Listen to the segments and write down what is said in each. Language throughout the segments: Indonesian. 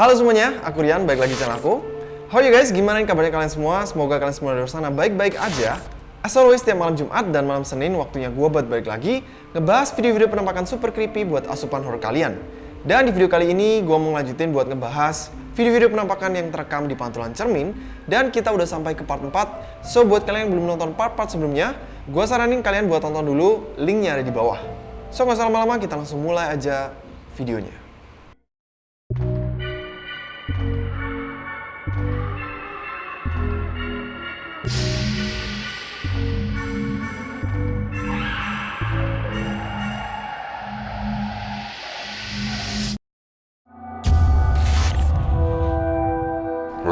Halo semuanya, aku Rian, balik lagi channel aku. How you guys? Gimana kabarnya kalian semua? Semoga kalian semua di sana baik-baik aja. As always, tiap malam Jumat dan malam Senin waktunya gue buat balik lagi ngebahas video-video penampakan super creepy buat asupan horror kalian. Dan di video kali ini gue mau ngelanjutin buat ngebahas video-video penampakan yang terekam di pantulan cermin dan kita udah sampai ke part 4. So buat kalian yang belum nonton part-part sebelumnya, gue saranin kalian buat tonton dulu, linknya ada di bawah. So nggak usah lama-lama, kita langsung mulai aja videonya.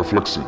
Refleksi.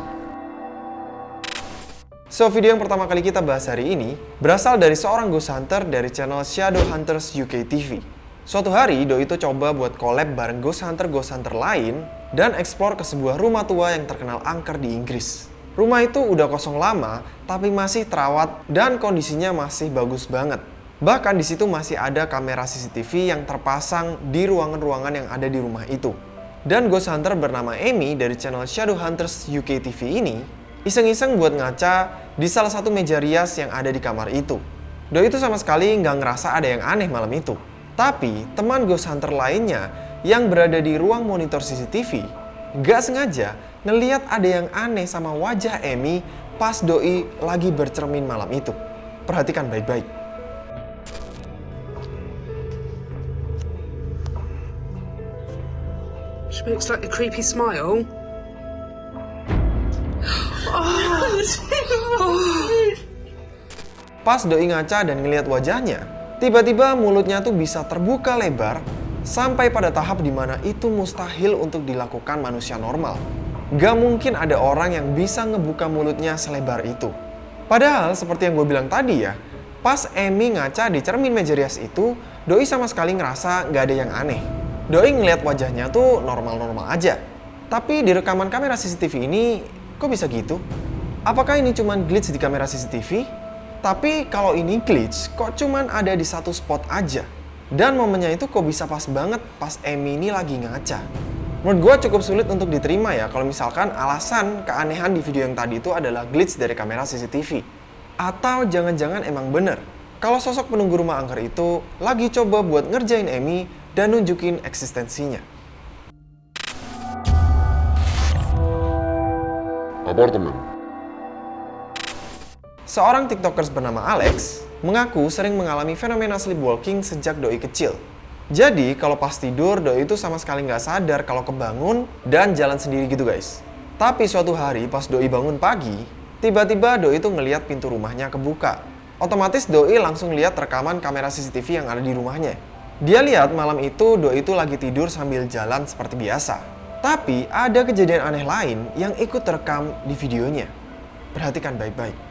So, video yang pertama kali kita bahas hari ini berasal dari seorang ghost hunter dari channel Shadow Hunters UK TV. Suatu hari, Doi itu coba buat collab bareng ghost hunter-ghost hunter lain dan explore ke sebuah rumah tua yang terkenal angker di Inggris. Rumah itu udah kosong lama, tapi masih terawat dan kondisinya masih bagus banget. Bahkan di situ masih ada kamera CCTV yang terpasang di ruangan-ruangan yang ada di rumah itu. Dan ghost hunter bernama Amy dari channel Shadow Hunters UK TV ini iseng-iseng buat ngaca di salah satu meja rias yang ada di kamar itu. Doi itu sama sekali nggak ngerasa ada yang aneh malam itu. Tapi teman ghost hunter lainnya yang berada di ruang monitor CCTV nggak sengaja ngeliat ada yang aneh sama wajah Amy pas Doi lagi bercermin malam itu. Perhatikan baik-baik. She makes like a creepy smile. Pas Doi ngaca dan ngeliat wajahnya, tiba-tiba mulutnya tuh bisa terbuka lebar sampai pada tahap di mana itu mustahil untuk dilakukan manusia normal. Gak mungkin ada orang yang bisa ngebuka mulutnya selebar itu. Padahal seperti yang gue bilang tadi ya, pas Amy ngaca di cermin meja rias itu, Doi sama sekali ngerasa gak ada yang aneh. Doi ngeliat wajahnya tuh normal-normal aja. Tapi di rekaman kamera CCTV ini, kok bisa gitu? Apakah ini cuma glitch di kamera CCTV? Tapi kalau ini glitch, kok cuman ada di satu spot aja? Dan momennya itu kok bisa pas banget pas Amy ini lagi ngaca? Menurut gue cukup sulit untuk diterima ya kalau misalkan alasan keanehan di video yang tadi itu adalah glitch dari kamera CCTV. Atau jangan-jangan emang bener kalau sosok penunggu rumah angker itu lagi coba buat ngerjain Amy dan nunjukin eksistensinya. Apartemen. Seorang tiktokers bernama Alex mengaku sering mengalami fenomena sleepwalking sejak doi kecil. Jadi kalau pas tidur doi itu sama sekali nggak sadar kalau kebangun dan jalan sendiri gitu guys. Tapi suatu hari pas doi bangun pagi, tiba-tiba doi itu ngeliat pintu rumahnya kebuka. Otomatis doi langsung lihat rekaman kamera CCTV yang ada di rumahnya. Dia lihat malam itu doi itu lagi tidur sambil jalan seperti biasa. Tapi ada kejadian aneh lain yang ikut terekam di videonya. Perhatikan baik-baik.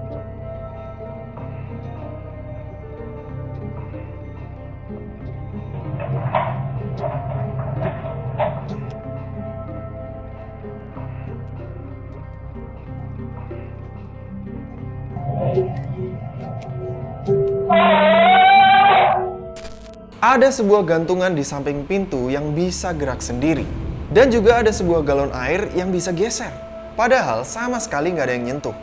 Ada sebuah gantungan di samping pintu yang bisa gerak sendiri. Dan juga ada sebuah galon air yang bisa geser. Padahal sama sekali nggak ada yang nyentuh.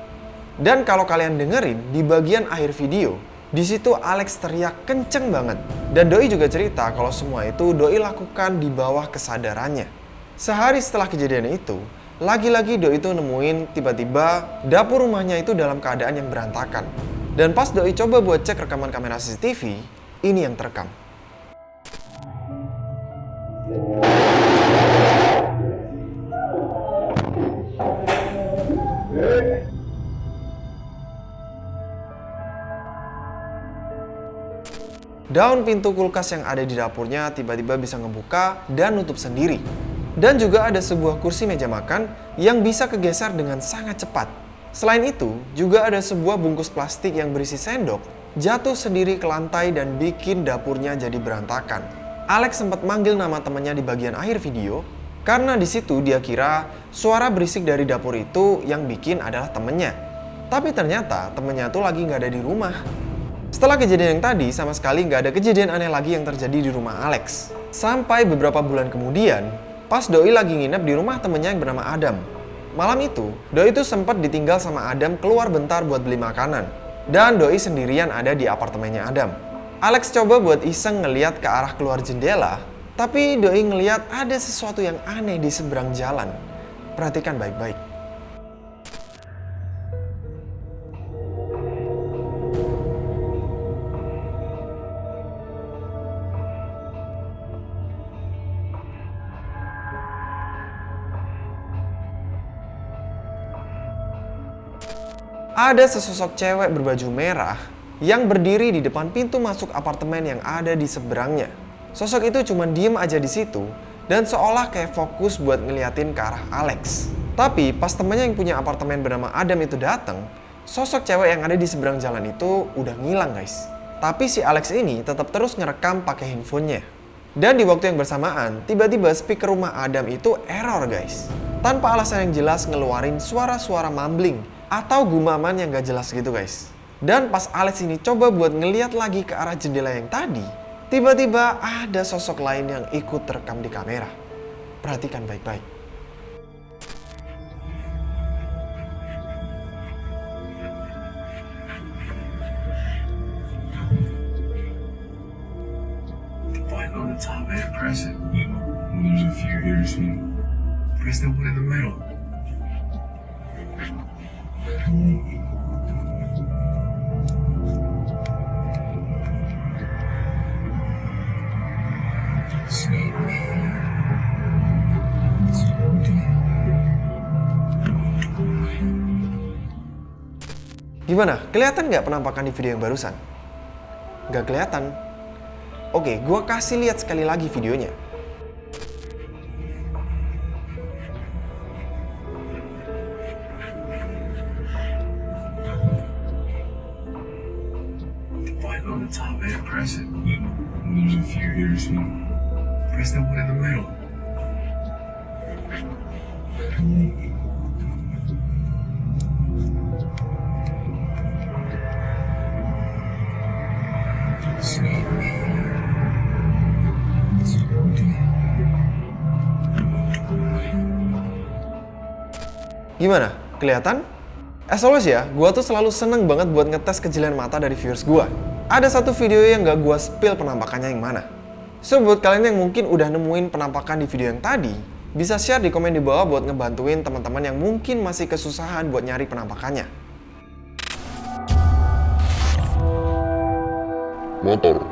Dan kalau kalian dengerin di bagian akhir video, di situ Alex teriak kenceng banget. Dan Doi juga cerita kalau semua itu Doi lakukan di bawah kesadarannya. Sehari setelah kejadian itu, lagi-lagi Doi itu nemuin tiba-tiba dapur rumahnya itu dalam keadaan yang berantakan. Dan pas Doi coba buat cek rekaman kamera CCTV, ini yang terekam. Daun pintu kulkas yang ada di dapurnya tiba-tiba bisa ngebuka dan nutup sendiri. Dan juga ada sebuah kursi meja makan yang bisa kegeser dengan sangat cepat. Selain itu, juga ada sebuah bungkus plastik yang berisi sendok jatuh sendiri ke lantai dan bikin dapurnya jadi berantakan. Alex sempat manggil nama temannya di bagian akhir video karena di situ dia kira suara berisik dari dapur itu yang bikin adalah temennya. Tapi ternyata temennya tuh lagi nggak ada di rumah. Setelah kejadian yang tadi, sama sekali nggak ada kejadian aneh lagi yang terjadi di rumah Alex. Sampai beberapa bulan kemudian, pas Doi lagi nginep di rumah temennya yang bernama Adam. Malam itu, Doi itu sempat ditinggal sama Adam keluar bentar buat beli makanan. Dan Doi sendirian ada di apartemennya Adam. Alex coba buat iseng ngeliat ke arah keluar jendela, tapi Doi ngeliat ada sesuatu yang aneh di seberang jalan. Perhatikan baik-baik. Ada sesosok cewek berbaju merah yang berdiri di depan pintu masuk apartemen yang ada di seberangnya. Sosok itu cuma diem aja di situ dan seolah kayak fokus buat ngeliatin ke arah Alex. Tapi pas temannya yang punya apartemen bernama Adam itu datang, sosok cewek yang ada di seberang jalan itu udah ngilang guys. Tapi si Alex ini tetap terus ngerekam pakai handphonenya. Dan di waktu yang bersamaan, tiba-tiba speaker rumah Adam itu error guys. Tanpa alasan yang jelas ngeluarin suara-suara mumbling atau gumaman yang gak jelas gitu guys. Dan pas Alex ini coba buat ngeliat lagi ke arah jendela yang tadi, tiba-tiba ada sosok lain yang ikut terekam di kamera. Perhatikan baik-baik. press the one in the middle. Gimana? Kelihatan nggak penampakan di video yang barusan? Nggak kelihatan. Oke, gua kasih lihat sekali lagi videonya. on the middle. Gimana? Kelihatan? As always ya, gue tuh selalu seneng banget buat ngetes kejelian mata dari viewers gue. Ada satu video yang gak gue spill penampakannya yang mana. So, buat kalian yang mungkin udah nemuin penampakan di video yang tadi, bisa share di komen di bawah buat ngebantuin teman-teman yang mungkin masih kesusahan buat nyari penampakannya. Motor.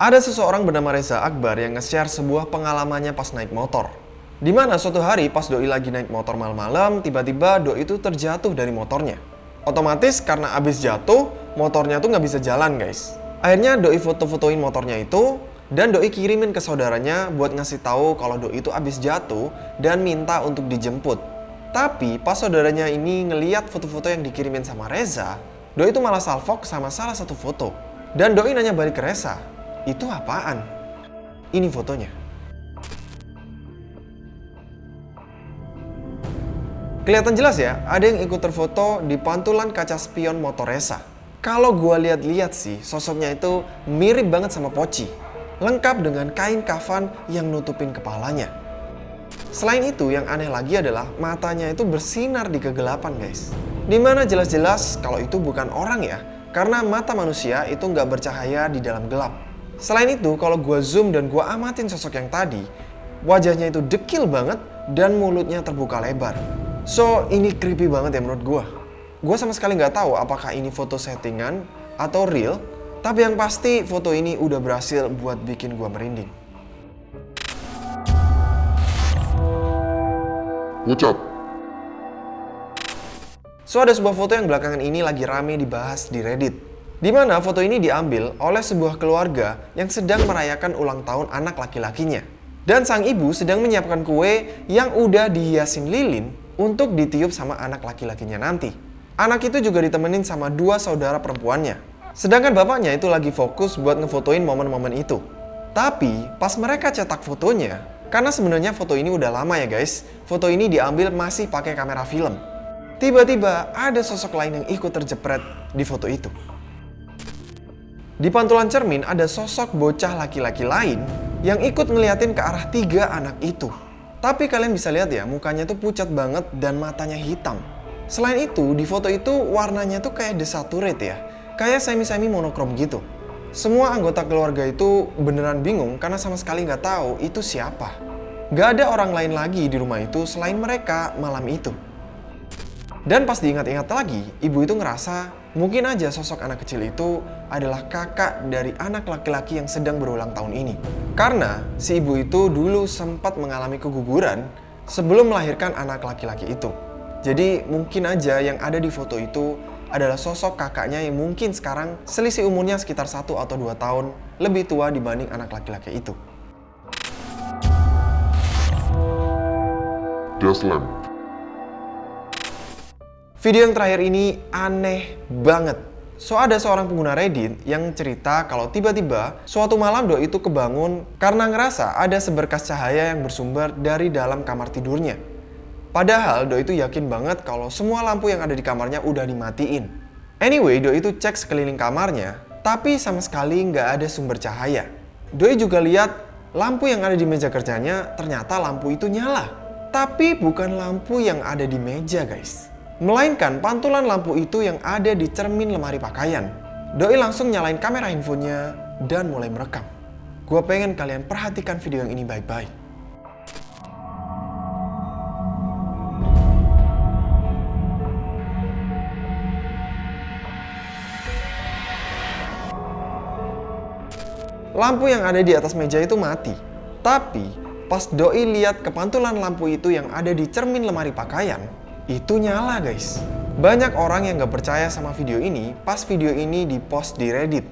Ada seseorang bernama Reza Akbar yang nge-share sebuah pengalamannya pas naik motor. Di mana suatu hari pas Doi lagi naik motor malam-malam, tiba-tiba Doi itu terjatuh dari motornya. Otomatis karena abis jatuh, motornya tuh nggak bisa jalan guys. Akhirnya Doi foto-fotoin motornya itu, dan Doi kirimin ke saudaranya buat ngasih tahu kalau Doi itu abis jatuh dan minta untuk dijemput. Tapi pas saudaranya ini ngeliat foto-foto yang dikirimin sama Reza, Doi itu malah salfok sama salah satu foto. Dan Doi nanya balik ke Reza, itu apaan? Ini fotonya. Kelihatan jelas ya, ada yang ikut terfoto di pantulan kaca spion motor Reza. Kalau gue lihat-lihat sih, sosoknya itu mirip banget sama Poci. Lengkap dengan kain kafan yang nutupin kepalanya. Selain itu, yang aneh lagi adalah matanya itu bersinar di kegelapan guys. Di mana jelas-jelas kalau itu bukan orang ya, karena mata manusia itu nggak bercahaya di dalam gelap. Selain itu, kalau gue zoom dan gue amatin sosok yang tadi, wajahnya itu dekil banget dan mulutnya terbuka lebar. So, ini creepy banget ya menurut gue. Gue sama sekali nggak tahu apakah ini foto settingan atau real, tapi yang pasti foto ini udah berhasil buat bikin gue merinding. Ucap. So, ada sebuah foto yang belakangan ini lagi rame dibahas di Reddit. Di mana foto ini diambil oleh sebuah keluarga yang sedang merayakan ulang tahun anak laki-lakinya. Dan sang ibu sedang menyiapkan kue yang udah dihiasin lilin untuk ditiup sama anak laki-lakinya nanti. Anak itu juga ditemenin sama dua saudara perempuannya. Sedangkan bapaknya itu lagi fokus buat ngefotoin momen-momen itu. Tapi pas mereka cetak fotonya, karena sebenarnya foto ini udah lama ya guys, foto ini diambil masih pakai kamera film. Tiba-tiba ada sosok lain yang ikut terjepret di foto itu. Di pantulan cermin ada sosok bocah laki-laki lain yang ikut ngeliatin ke arah tiga anak itu. Tapi kalian bisa lihat ya, mukanya tuh pucat banget dan matanya hitam. Selain itu, di foto itu warnanya tuh kayak desaturate ya. Kayak semi-semi monokrom gitu. Semua anggota keluarga itu beneran bingung karena sama sekali nggak tahu itu siapa. Gak ada orang lain lagi di rumah itu selain mereka malam itu. Dan pas diingat-ingat lagi, ibu itu ngerasa mungkin aja sosok anak kecil itu adalah kakak dari anak laki-laki yang sedang berulang tahun ini. Karena si ibu itu dulu sempat mengalami keguguran sebelum melahirkan anak laki-laki itu. Jadi mungkin aja yang ada di foto itu adalah sosok kakaknya yang mungkin sekarang selisih umurnya sekitar 1 atau 2 tahun lebih tua dibanding anak laki-laki itu. Deslam. Video yang terakhir ini aneh banget. So ada seorang pengguna Reddit yang cerita kalau tiba-tiba suatu malam Doi itu kebangun karena ngerasa ada seberkas cahaya yang bersumber dari dalam kamar tidurnya. Padahal Doi itu yakin banget kalau semua lampu yang ada di kamarnya udah dimatiin. Anyway, Doi itu cek sekeliling kamarnya, tapi sama sekali nggak ada sumber cahaya. Doi juga lihat lampu yang ada di meja kerjanya ternyata lampu itu nyala. Tapi bukan lampu yang ada di meja guys. Melainkan pantulan lampu itu yang ada di cermin lemari pakaian. Doi langsung nyalain kamera handphonenya dan mulai merekam. Gue pengen kalian perhatikan video yang ini baik-baik. Lampu yang ada di atas meja itu mati. Tapi pas Doi lihat ke pantulan lampu itu yang ada di cermin lemari pakaian, itu nyala guys. Banyak orang yang gak percaya sama video ini pas video ini dipost di Reddit.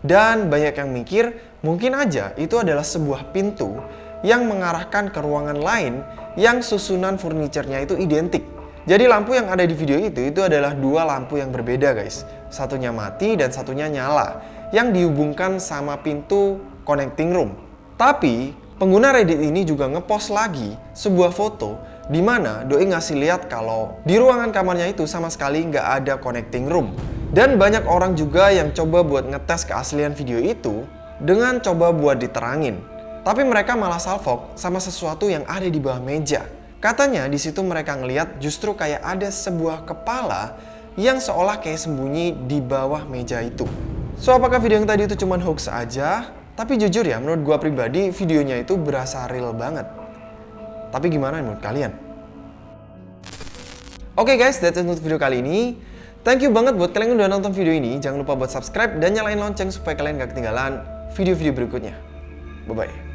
Dan banyak yang mikir mungkin aja itu adalah sebuah pintu yang mengarahkan ke ruangan lain yang susunan furniturnya itu identik. Jadi lampu yang ada di video itu itu adalah dua lampu yang berbeda guys. Satunya mati dan satunya nyala yang dihubungkan sama pintu connecting room. Tapi pengguna Reddit ini juga ngepost lagi sebuah foto di mana Doi ngasih lihat kalau di ruangan kamarnya itu sama sekali nggak ada connecting room. Dan banyak orang juga yang coba buat ngetes keaslian video itu dengan coba buat diterangin. Tapi mereka malah salfok sama sesuatu yang ada di bawah meja. Katanya di situ mereka ngeliat justru kayak ada sebuah kepala yang seolah kayak sembunyi di bawah meja itu. So apakah video yang tadi itu cuma hoax aja? Tapi jujur ya, menurut gua pribadi videonya itu berasa real banget. Tapi gimana menurut kalian? Oke okay guys, that's it untuk video kali ini. Thank you banget buat kalian yang udah nonton video ini. Jangan lupa buat subscribe dan nyalain lonceng supaya kalian gak ketinggalan video-video berikutnya. Bye-bye.